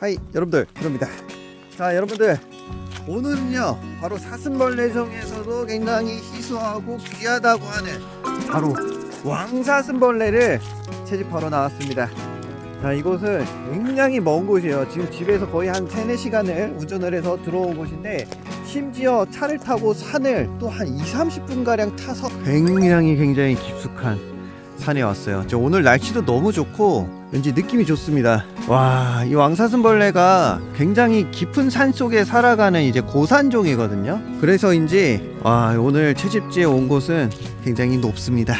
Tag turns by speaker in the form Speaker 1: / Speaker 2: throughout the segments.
Speaker 1: 하이 여러분들. 그럽니다. 자 여러분들. 오늘은요 바로 사슴벌레 중에서도 굉장히 희소하고 귀하다고 하는 바로 왕사슴벌레를 채집하러 나왔습니다. 자 이곳은 굉장히 먼 곳이에요. 지금 집에서 거의 한 3, 4시간을 운전을 해서 들어온 곳인데 심지어 차를 타고 산을 또 한 2, 30분 가량 타서 굉장히 굉장히 깊숙한 산에 왔어요. 저 오늘 날씨도 너무 좋고 왠지 느낌이 좋습니다. 와, 이 왕사슴벌레가 굉장히 깊은 산 속에 살아가는 이제 고산종이거든요. 그래서인지 와, 오늘 채집지에 온 곳은 굉장히 높습니다.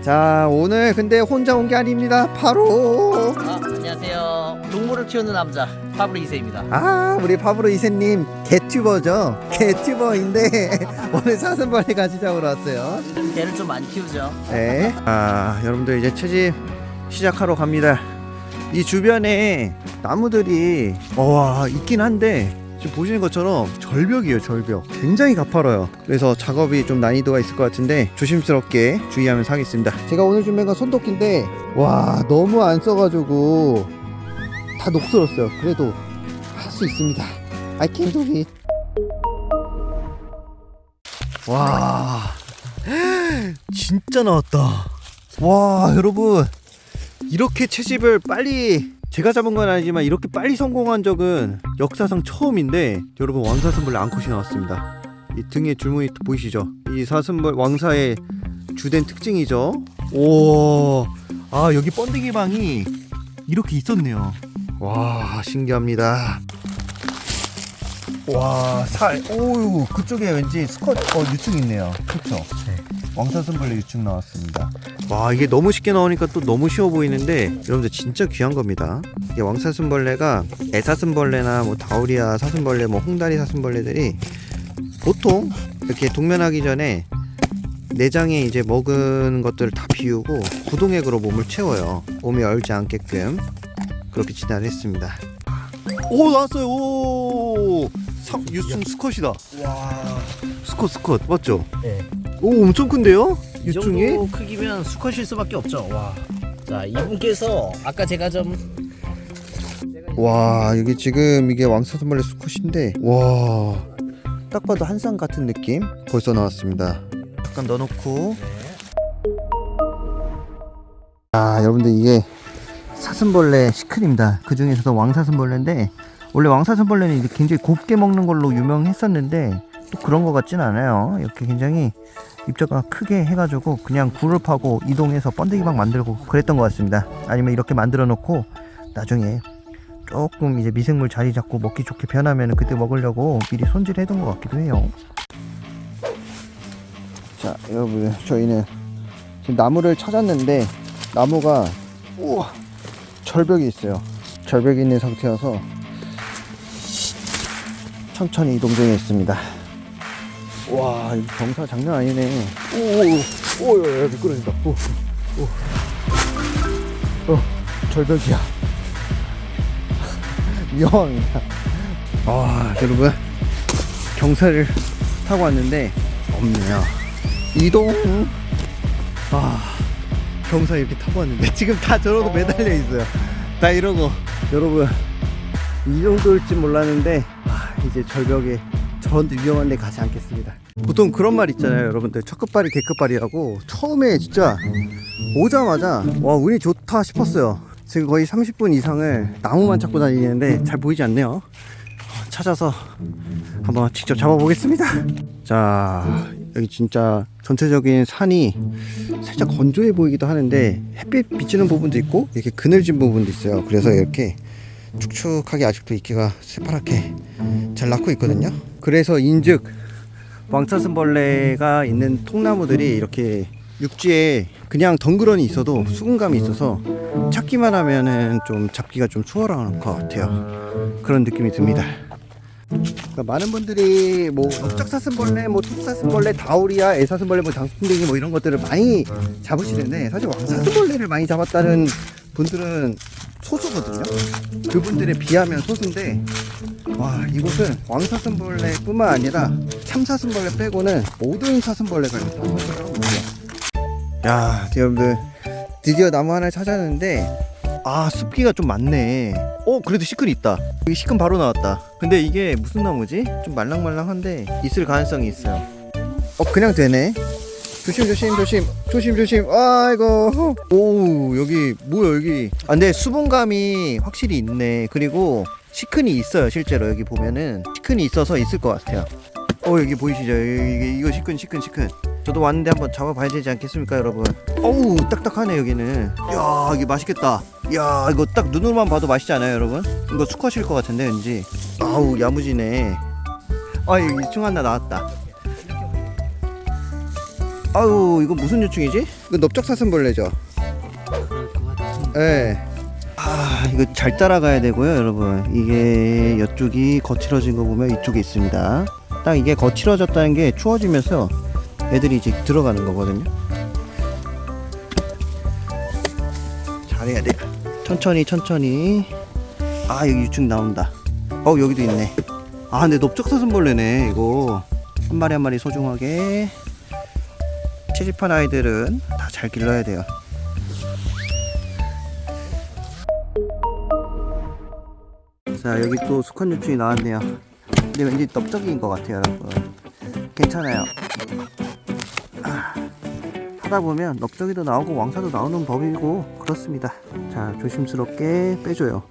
Speaker 1: 자, 오늘 근데 혼자 온 게 아닙니다. 바로
Speaker 2: 아, 안녕하세요. 동물을 키우는 남자 파브로 이세입니다.
Speaker 1: 아, 우리 파브로 이세님 개튜버죠. 개튜버인데 오늘 사슴벌레 같이 잡으러 왔어요.
Speaker 2: 개를 좀 많이 키우죠.
Speaker 1: 네. 아, 여러분들 이제 채집 시작하러 갑니다. 이 주변에 나무들이 와 있긴 한데 지금 보시는 것처럼 절벽이에요, 절벽. 굉장히 가파라요. 그래서 작업이 좀 난이도가 있을 것 같은데 조심스럽게 주의하면서 하겠습니다. 제가 오늘 준비한 건 손도끼인데 와 너무 안 써가지고 다 녹슬었어요. 그래도 할 수 있습니다. I can do it. 와 진짜 나왔다. 와 여러분 이렇게 채집을 빨리 제가 잡은 건 아니지만 이렇게 빨리 성공한 적은 역사상 처음인데 여러분 왕사슴벌레 앙컷이 나왔습니다. 이 등에 줄무늬 보이시죠? 이 사슴벌 왕사의 주된 특징이죠. 오, 아 여기 번데기 방이 이렇게 있었네요. 와 신기합니다. 와, 살. 오유, 그쪽에 왠지 스컷 어 유충 있네요. 그렇죠? 왕사슴벌레 유충 나왔습니다. 와, 이게 너무 쉽게 나오니까 또 너무 쉬워 보이는데 여러분들 진짜 귀한 겁니다. 이게 왕사슴벌레가 애사슴벌레나 뭐 다우리아 사슴벌레, 뭐 홍다리 사슴벌레들이 보통 이렇게 동면하기 전에 내장에 이제 먹은 것들을 다 비우고 구동액으로 몸을 채워요. 몸이 얼지 않게끔 그렇게 진화를 했습니다. 오 나왔어요. 오 상, 유승 스컷이다.
Speaker 2: 와,
Speaker 1: 스컷 스컷 맞죠?
Speaker 2: 네.
Speaker 1: 오 엄청 큰데요?
Speaker 2: 이
Speaker 1: 유충이?
Speaker 2: 정도 크기면 수컷일 수밖에 없죠. 와. 자, 이분께서 아까 제가 좀
Speaker 1: 와 여기 지금 이게 왕사슴벌레 수컷인데 와 딱 봐도 한상 같은 느낌 벌써 나왔습니다. 잠깐 넣어놓고 아 여러분들 이게 사슴벌레 시큰입니다. 그 중에서도 왕사슴벌레인데 원래 왕사슴벌레는 이제 굉장히 곱게 먹는 걸로 유명했었는데 또 그런 것 같진 않아요. 이렇게 굉장히 입자가 크게 해가지고 그냥 굴을 파고 이동해서 번데기방 만들고 그랬던 것 같습니다. 아니면 이렇게 만들어 놓고 나중에 조금 이제 미생물 자리 잡고 먹기 좋게 변하면 그때 먹으려고 미리 손질해 둔 것 같기도 해요. 자, 여러분 저희는 지금 나무를 찾았는데 나무가 우와 절벽이 있어요. 절벽이 있는 상태여서 천천히 이동 중에 있습니다. 와, 이 경사 장난 아니네. 오, 오, 오, 미끄러진다. 오, 오, 어, 절벽이야. 위험합니다. 아, 여러분. 경사를 타고 왔는데, 없네요. 이동. 아, 경사 이렇게 타고 왔는데, 지금 다 저러고 매달려 있어요. 다 이러고. 여러분, 이 정도일 지 몰랐는데, 아, 이제 절벽에 저런데 위험한 데 가지 않겠습니다. 보통 그런 말 있잖아요, 여러분들. 첫 끝발이 개끝발이라고. 처음에 진짜 오자마자, 와, 운이 좋다 싶었어요. 지금 거의 30분 이상을 나무만 찾고 다니는데 잘 보이지 않네요. 찾아서 한번 직접 잡아보겠습니다. 자, 여기 진짜 전체적인 산이 살짝 건조해 보이기도 하는데 햇빛 비치는 부분도 있고 이렇게 그늘진 부분도 있어요. 그래서 이렇게 축축하게 아직도 이끼가 새파랗게 잘 낳고 있거든요. 그래서 인즉 왕사슴벌레가 있는 통나무들이 이렇게 육지에 그냥 덩그러니 있어도 수분감이 있어서 찾기만 하면은 좀 잡기가 좀 수월한 것 같아요. 그런 느낌이 듭니다. 그러니까 많은 분들이 뭐 넓적사슴벌레, 뭐 톱사슴벌레, 다우리아, 애사슴벌레, 뭐 장풍뎅이 뭐 이런 것들을 많이 잡으시는데 사실 왕사슴벌레를 많이 잡았다는 분들은 소수거든요. 그분들에 비하면 소수인데 와 이곳은 왕사슴벌레 뿐만 아니라 참사슴벌레 빼고는 모든 사슴벌레가 여기 다. 서식을 하고 있어요. 야 여러분들 드디어 나무 하나를 찾았는데 아 습기가 좀 많네. 어 그래도 시큰 있다. 여기 시큰 바로 나왔다. 근데 이게 무슨 나무지? 좀 말랑말랑한데 있을 가능성이 있어요. 어 그냥 되네. 조심 조심 조심. 조심 조심. 아이고. 오 여기 뭐야 여기. 아 근데 수분감이 확실히 있네. 그리고 시큰이 있어요 실제로. 여기 보면은 시큰이 있어서 있을 것 같아요. 어 여기 보이시죠? 여기 이거 시큰 시큰 시큰. 저도 왔는데 한번 잡아봐야 되지 않겠습니까 여러분? 어우 딱딱하네 여기는. 야 이게 맛있겠다. 야 이거 딱 눈으로만 봐도 맛있지 않아요 여러분? 이거 수컷일 것 같은데 왠지? 아우 야무지네. 아 여기 유충 하나 나왔다. 아우 이거 무슨 유충이지? 이거 넓적사슴벌레죠? 예. 아 이거 잘 따라가야 되고요 여러분. 이게 이쪽이 거칠어진 거 보면 이쪽에 있습니다. 딱 이게 거칠어졌다는 게 추워지면서 애들이 이제 들어가는 거거든요. 잘해야 돼. 천천히 천천히. 아 여기 유충 나온다. 어 여기도 있네. 아 근데 넓적사슴벌레네 이거. 한 마리 한 마리 소중하게. 채집한 아이들은 다 잘 길러야 돼요 자 여기 또 수컷 유충이 나왔네요. 근데 왠지 넓적인 것 같아요 여러분. 괜찮아요. 아, 하다 보면 넓적이도 나오고 왕사도 나오는 법이고 그렇습니다. 자 조심스럽게 빼줘요.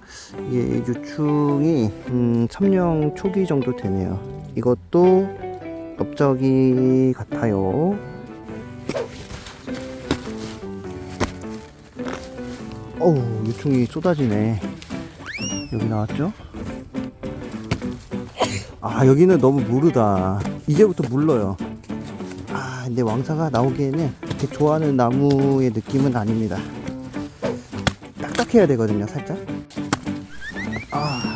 Speaker 1: 이게 유충이 음, 3령 초기 정도 되네요. 이것도 넓적이 같아요. 어우 유충이 쏟아지네. 여기 나왔죠? 아 여기는 너무 무르다. 이제부터 물러요. 아 근데 왕사가 나오기에는 그렇게 좋아하는 나무의 느낌은 아닙니다. 딱딱해야 되거든요 살짝. 아.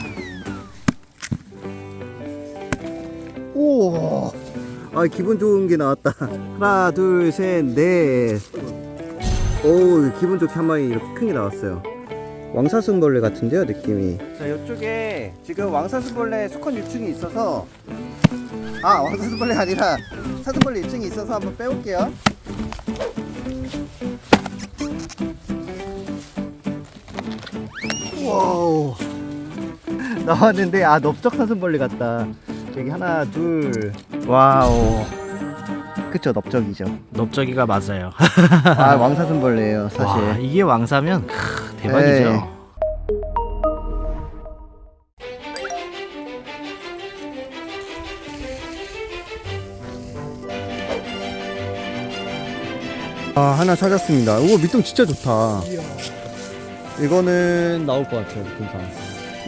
Speaker 1: 우와. 아 기분 좋은 게 나왔다. 하나 둘 셋넷. 오 기분 좋게 한 마리 이렇게 큰 게 나왔어요 왕사슴벌레 같은데요 느낌이. 자 이쪽에 지금 왕사슴벌레 수컷 유충이 있어서 아 왕사슴벌레 아니라 사슴벌레 유충이 있어서 한번 빼올게요. Wow. 나왔는데 아 넓적 사슴벌레 같다. 저기 하나 둘. Wow. 그쵸 넓적이죠.
Speaker 2: 넓적이가 맞아요.
Speaker 1: 아 왕사슴벌레예요 사실.
Speaker 2: 와, 이게 왕사면 크, 대박이죠.
Speaker 1: 네. 아 하나 찾았습니다. 오 밑동 진짜 좋다. 이거는 나올 것 같아요 금방.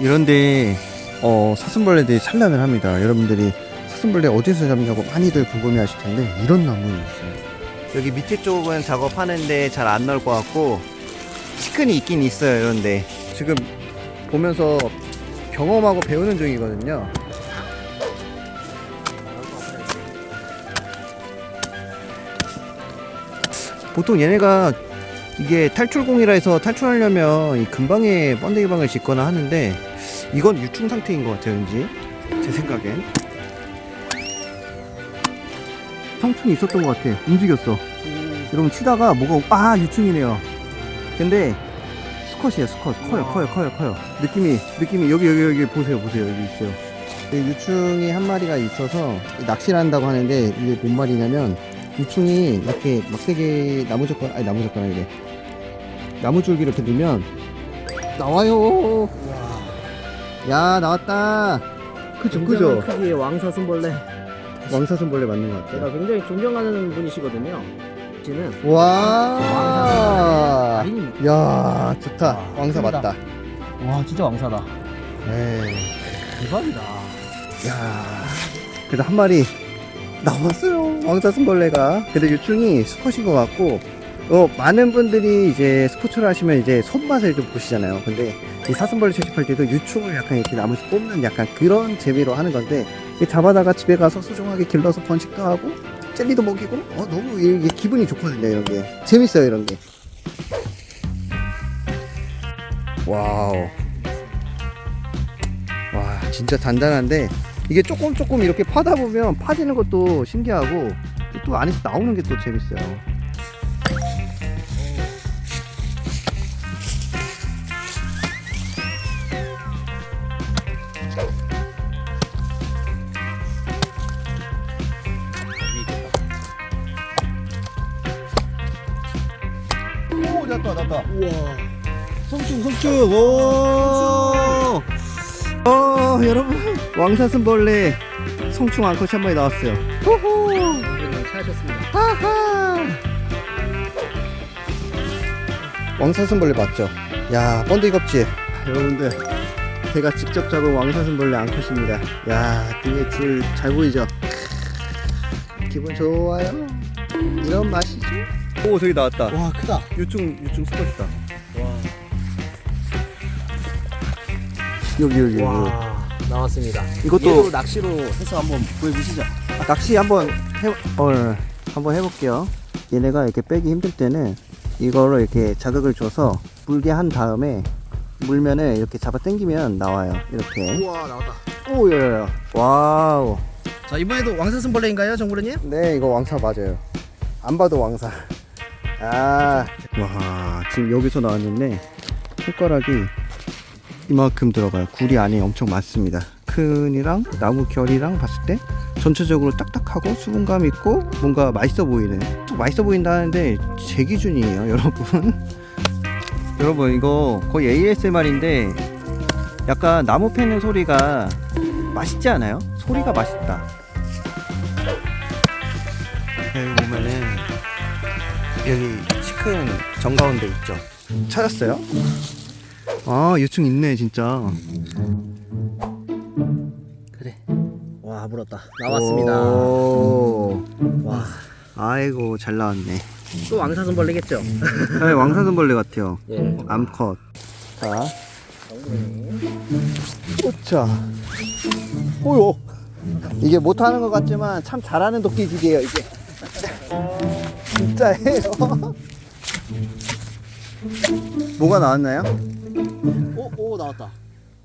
Speaker 1: 이런데 어 사슴벌레들이 산란을 합니다. 여러분들이 사슴벌레 어디서 잡냐고 많이들 궁금해 하실 텐데 이런 나무는 있어요. 여기 밑에 쪽은 작업하는데 잘 안 나올 것 같고 시큰이 있긴 있어요 이런데. 지금 보면서 경험하고 배우는 중이거든요. 보통 얘네가 이게 탈출공이라 해서 탈출하려면 이 근방에 번데기 방을 짓거나 하는데 이건 유충 상태인 것 같아요 왠지. 제 생각엔. 성충이 있었던 것 같아. 움직였어. 여러분 치다가 뭐가 아 유충이네요 근데 수컷이에요 수컷 커요 커요 커요 커요. 느낌이 느낌이 여기 여기 여기 보세요 보세요 여기 있어요. 이 유충이 한 마리가 있어서 낚시를 한다고 하는데 이게 뭔 말이냐면 유충이 이렇게 막대기 나무젓가락 아니 나무젓가락 이래 나무줄기를 이렇게 넣으면 나와요. 야 나왔다. 그죠 그죠.
Speaker 2: 크기의 왕사슴벌레.
Speaker 1: 왕사슴벌레 맞는 것 같아요.
Speaker 2: 제가 굉장히 존경하는 분이시거든요. 씨는
Speaker 1: 와.
Speaker 2: 아니,
Speaker 1: 야 좋다.
Speaker 2: 와,
Speaker 1: 왕사. 맞다.
Speaker 2: 와 진짜 왕사다.
Speaker 1: 에이.
Speaker 2: 대박이다.
Speaker 1: 야. 그래도 한 마리 나왔어요. 왕사슴벌레가. 근데 유충이 수컷인 것 같고. 어 많은 분들이 이제 스포츠를 하시면 이제 손맛을 좀 보시잖아요. 근데 이 사슴벌레 채집할 때도 유충을 약간 이렇게 나무에서 뽑는 약간 그런 재미로 하는 건데 이 잡아다가 집에 가서 소중하게 길러서 번식도 하고 젤리도 먹이고? 어 너무 이게 기분이 좋거든요 이런 게. 재밌어요 이런 게. 와우. 와 진짜 단단한데 이게 조금 조금 이렇게 파다 보면 파지는 것도 신기하고 또 안에서 나오는 게 또 재밌어요 성충 오. 어, 여러분. 왕사슴벌레 성충 앙컷이 한 마리 나왔어요. 호호.
Speaker 2: 찾으셨습니다.
Speaker 1: 하하 왕사슴벌레 맞죠? 야 번데기 껍질. 여러분들 제가 직접 잡은 왕사슴벌레 앙컷입니다. 야 등에 줄 잘 보이죠? 기분 좋아요. 이런 맛이죠? 오 저기 나왔다.
Speaker 2: 와 크다.
Speaker 1: 유충 유충 수컷이다 여기 여기
Speaker 2: 와 나왔습니다.
Speaker 1: 이것도-
Speaker 2: 낚시로 해서 한번 보여주시죠.
Speaker 1: 낚시 한번 해 어, 한번 해볼게요. 얘네가 이렇게 빼기 힘들 때는 이거를 이렇게 자극을 줘서 물게 한 다음에 물면은 이렇게 잡아 당기면 나와요. 이렇게.
Speaker 2: 우와 나왔다.
Speaker 1: Oh, yeah. Wow.
Speaker 2: 자 이번에도 왕사슴벌레인가요, 정부르님?
Speaker 1: 네, 이거 왕사 맞아요. 안 봐도 왕사. 아, 와, 지금 여기서 나왔는데 손가락이 이만큼 들어가요. 굴이 안에 엄청 많습니다. 큰이랑 나무 결이랑 봤을 때 전체적으로 딱딱하고 수분감 있고 뭔가 맛있어 보이는 또 맛있어 보인다는데 제 기준이에요, 여러분. 여러분 이거 거의 ASMR인데 약간 나무 패는 소리가 맛있지 않아요? 소리가 맛있다. 여기 보면은 여기 치큰 정가운데 있죠. 찾았어요? 아 유충 있네 진짜.
Speaker 2: 그래. 와 물었다. 나왔습니다.
Speaker 1: 오.
Speaker 2: 와.
Speaker 1: 아이고 잘 나왔네.
Speaker 2: 또 왕사슴벌레겠죠?
Speaker 1: 네, 왕사슴벌레 같아요.
Speaker 2: 예.
Speaker 1: 암컷. 자. 오차. 오요. 이게 못하는 것 같지만 참 잘하는 도끼질이에요 이게. 진짜예요. 뭐가 나왔나요?
Speaker 2: 오, 오 나왔다.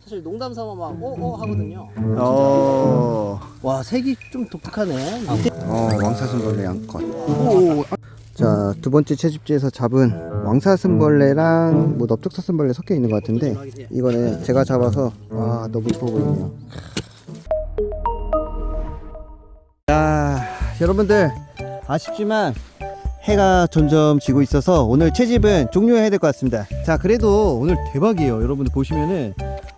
Speaker 2: 사실 농담 삼아 막 오오 하거든요.
Speaker 1: 어,
Speaker 2: 와 색이 좀 독특하네.
Speaker 1: 어 왕사슴벌레. 오. 자, 두 번째 채집지에서 잡은 왕사슴벌레랑 뭐 넓적사슴벌레 섞여 있는 것 같은데 이거는 제가 잡아서 와 너무 이뻐 보이네요. 자, 여러분들 아쉽지만 해가 점점 지고 있어서 오늘 채집은 종료해야 될 것 같습니다. 자, 그래도 오늘 대박이에요. 여러분들 보시면은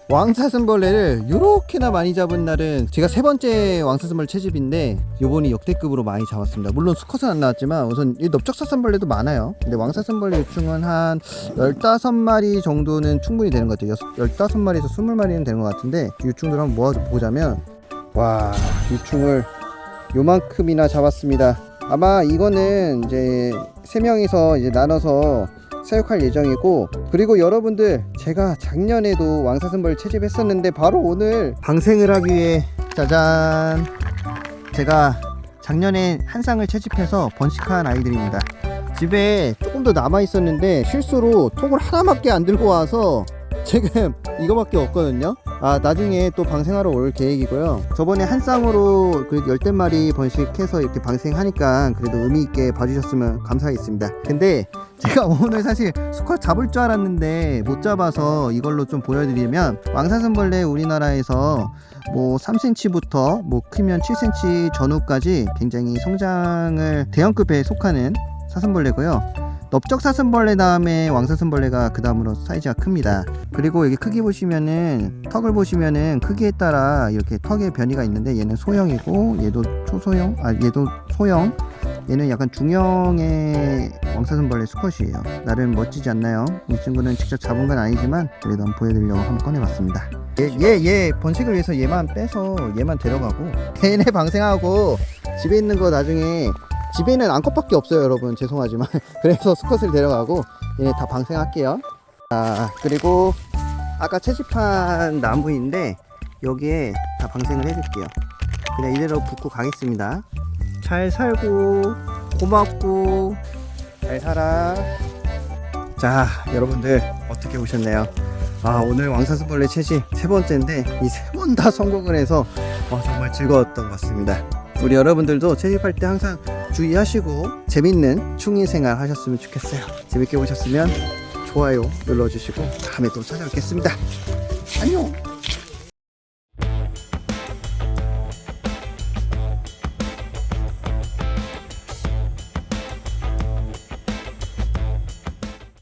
Speaker 1: 왕사슴벌레를 이렇게나 많이 잡은 날은 제가 세 번째 왕사슴벌레 채집인데 요번이 역대급으로 많이 잡았습니다. 물론 수컷은 안 나왔지만 우선 이 넓적사슴벌레도 많아요. 근데 왕사슴벌레 유충은 한 15마리 정도는 충분히 되는 것 같아요. 15마리에서 20마리는 되는 것 같은데 유충들 한번 모아보자면 와 유충을 요만큼이나 잡았습니다. 아마 이거는 이제 세 명이서 이제 나눠서 사육할 예정이고 그리고 여러분들 제가 작년에도 왕사슴벌 채집했었는데 바로 오늘 방생을 하기 위해 짜잔 제가 작년에 한 쌍을 채집해서 번식한 아이들입니다. 집에 조금 더 남아 있었는데 실수로 통을 하나밖에 안 들고 와서 지금 이거밖에 없거든요. 아 나중에 또 방생하러 올 계획이고요. 저번에 한 쌍으로 그래도 열댓 마리 번식해서 이렇게 방생하니까 그래도 의미 있게 봐주셨으면 감사하겠습니다. 근데 제가 오늘 사실 수컷 잡을 줄 알았는데 못 잡아서 이걸로 좀 보여드리면 왕사슴벌레 우리나라에서 뭐 3cm부터 뭐 크면 7cm 전후까지 굉장히 성장을 대형급에 속하는 사슴벌레고요. 넓적 사슴벌레 다음에 왕사슴벌레가 그 다음으로 사이즈가 큽니다. 그리고 여기 크기 보시면은 턱을 보시면은 크기에 따라 이렇게 턱의 변이가 있는데 얘는 소형이고 얘도 초소형, 아 얘도 소형. 얘는 약간 중형의 왕사슴벌레 수컷이에요. 나름 멋지지 않나요? 이 친구는 직접 잡은 건 아니지만 그래도 한번 보여드리려고 한번 꺼내봤습니다. 얘, 얘, 얘 번식을 위해서 얘만 빼서 얘만 데려가고 걔네 방생하고 집에 있는 거 나중에 집에는 암컷밖에 없어요 여러분. 죄송하지만. 그래서 수컷을 데려가고 얘네 다 방생할게요. 아 그리고 아까 채집한 나무인데 여기에 다 방생을 해줄게요. 그냥 이대로 붙고 가겠습니다. 잘 살고 고맙고 잘 살아. 자 여러분들 어떻게 보셨나요? 아 오늘 왕사슴벌레 채집 세 번째인데 이 세 번 다 성공을 해서 어, 정말 즐거웠던 것 같습니다. 우리 여러분들도 채집할 때 항상 주의하시고 재밌는 충이 생활 하셨으면 좋겠어요. 재밌게 보셨으면 좋아요 눌러주시고 다음에 또 찾아뵙겠습니다. 안녕